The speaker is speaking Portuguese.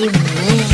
Aí.